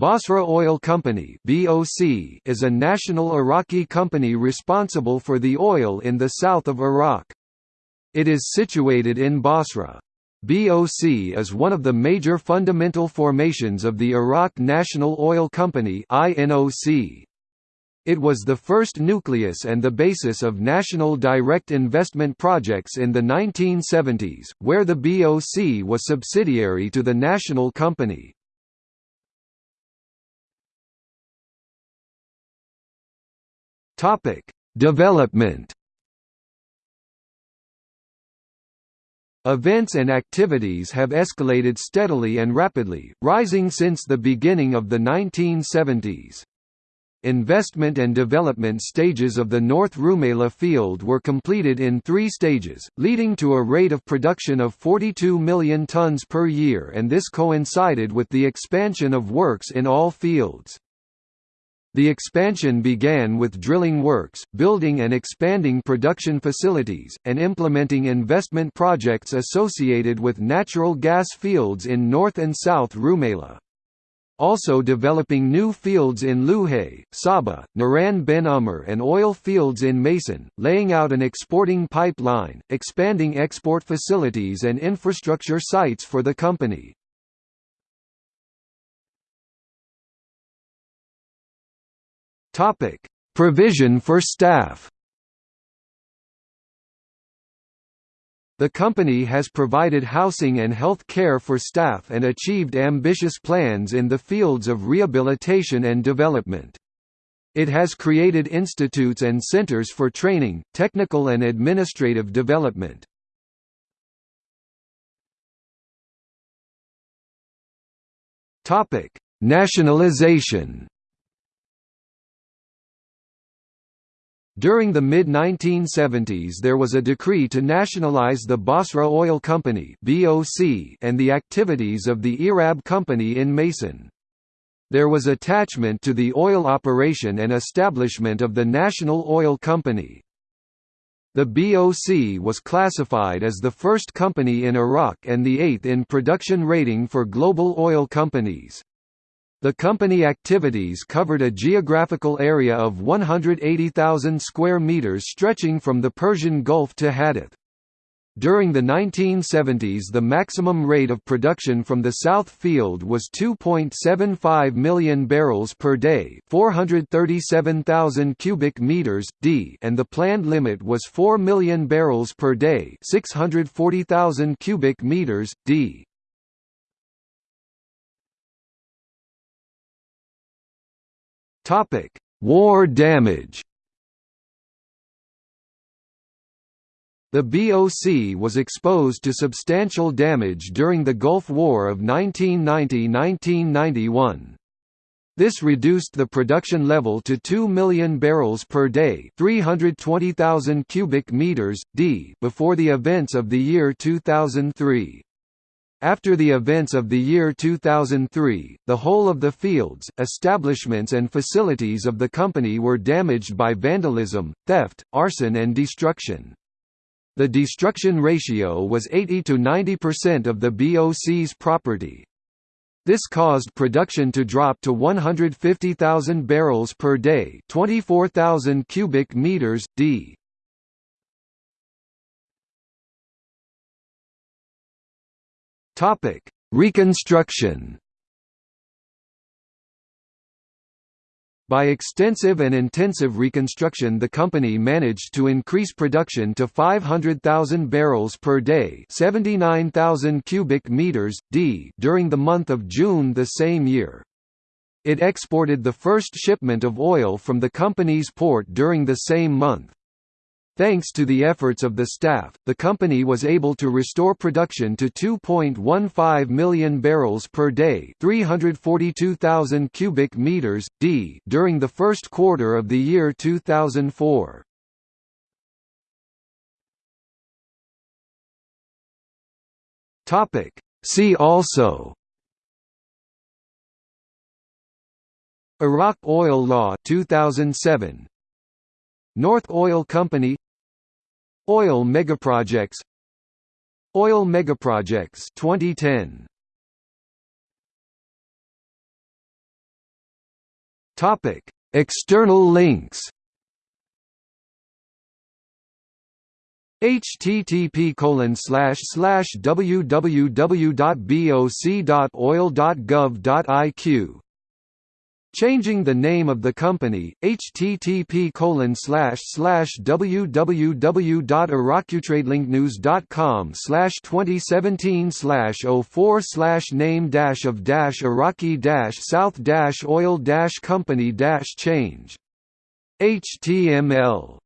Basra Oil Company (BOC) is a national Iraqi company responsible for the oil in the south of Iraq. It is situated in Basra. BOC is one of the major fundamental formations of the Iraq National Oil Company (INOC). It was the first nucleus and the basis of national direct investment projects in the 1970s, where the BOC was subsidiary to the national company. Topic: Development. Events and activities have escalated steadily and rapidly, rising since the beginning of the 1970s. Investment and development stages of the North Rumaila field were completed in three stages, leading to a rate of production of 42 million tons per year and this coincided with the expansion of works in all fields. The expansion began with drilling works, building and expanding production facilities, and implementing investment projects associated with natural gas fields in North and South Rumaila. Also developing new fields in Luhais, Subba, Nahr Bin Umar and oil fields in Maysan, laying out an exporting pipeline, expanding export facilities and infrastructure sites for the company. Topic: Provision for staff. The company has provided housing and health care for staff and achieved ambitious plans in the fields of rehabilitation and development. It has created institutes and centers for training, technical and administrative development. Nationalization. During the mid-1970s there was a decree to nationalize the Basra Oil Company and the activities of the ERAP Company in Maysan. There was attachment to the oil operation and establishment of the National Oil Company. The BOC was classified as the first company in Iraq and the eighth in production rating for global oil companies. The company activities covered a geographical area of 180,000 square meters stretching from the Persian Gulf to Haditha. During the 1970s the maximum rate of production from the South Field was 2.75 million barrels per day 437,000 cubic meters, d and the planned limit was 4 million barrels per day 640,000 cubic meters, d. Topic: War damage. The BOC was exposed to substantial damage during the Gulf War of 1990–1991. This reduced the production level to 2 million barrels per day 320,000 cubic meters, d before the events of the year 2003. After the events of the year 2003, the whole of the fields, establishments and facilities of the company were damaged by vandalism, theft, arson and destruction. The destruction ratio was 80 to 90% of the BOC's property. This caused production to drop to 150,000 barrels per day 24,000 cubic meters, d. Topic: Reconstruction. By extensive and intensive reconstruction the company managed to increase production to 500,000 barrels per day 79,000 cubic meters, d during the month of June the same year. It exported the first shipment of oil from the company's port during the same month. Thanks to the efforts of the staff, the company was able to restore production to 2.15 million barrels per day, 342,000 cubic meters d during the first quarter of the year 2004. Topic: See also. Iraq Oil Law 2007 North Oil Company Oil megaprojects Oil megaprojects 2010 Topic: External links. http colon slash slash www.boc.oil.gov.iq Changing the name of the company, http colon slash 2017 slash 04 slash name of Iraqi South oil company change. HTML